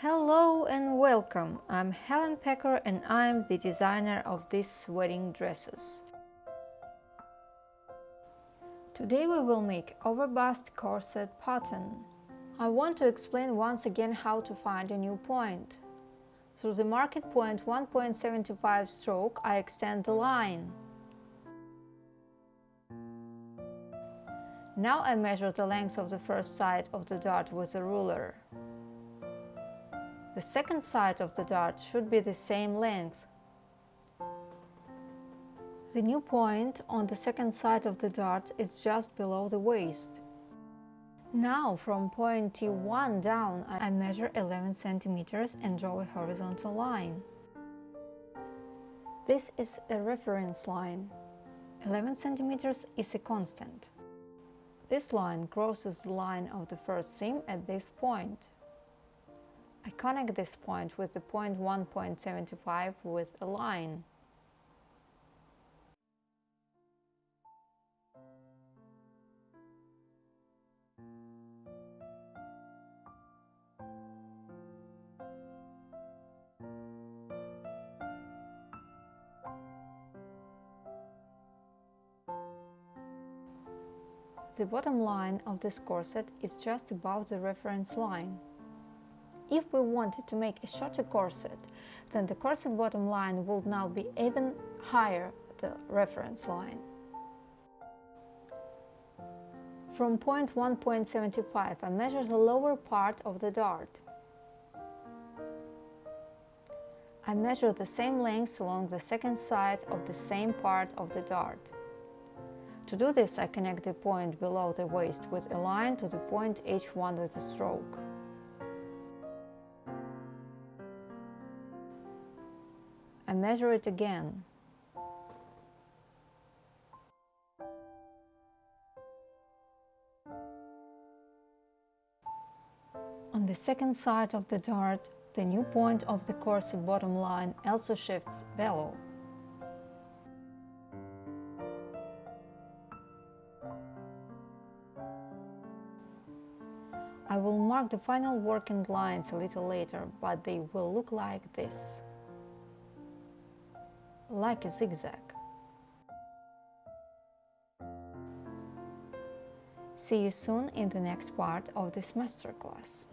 Hello and welcome! I'm Helen Pecker and I'm the designer of these wedding dresses. Today we will make overbust corset pattern. I want to explain once again how to find a new point. Through the market point 1.75 stroke I extend the line. Now I measure the length of the first side of the dart with a ruler. The second side of the dart should be the same length. The new point on the second side of the dart is just below the waist. Now from point T1 down I measure 11 centimeters and draw a horizontal line. This is a reference line. 11 centimeters is a constant. This line crosses the line of the first seam at this point. I connect this point with the point 1.75 with a line. The bottom line of this corset is just above the reference line. If we wanted to make a shorter corset, then the corset bottom line would now be even higher the reference line. From point 1.75 I measure the lower part of the dart. I measure the same length along the second side of the same part of the dart. To do this I connect the point below the waist with a line to the point H1 with a stroke. Measure it again. On the second side of the dart, the new point of the corset bottom line also shifts below. I will mark the final working lines a little later, but they will look like this like a zigzag. See you soon in the next part of this masterclass.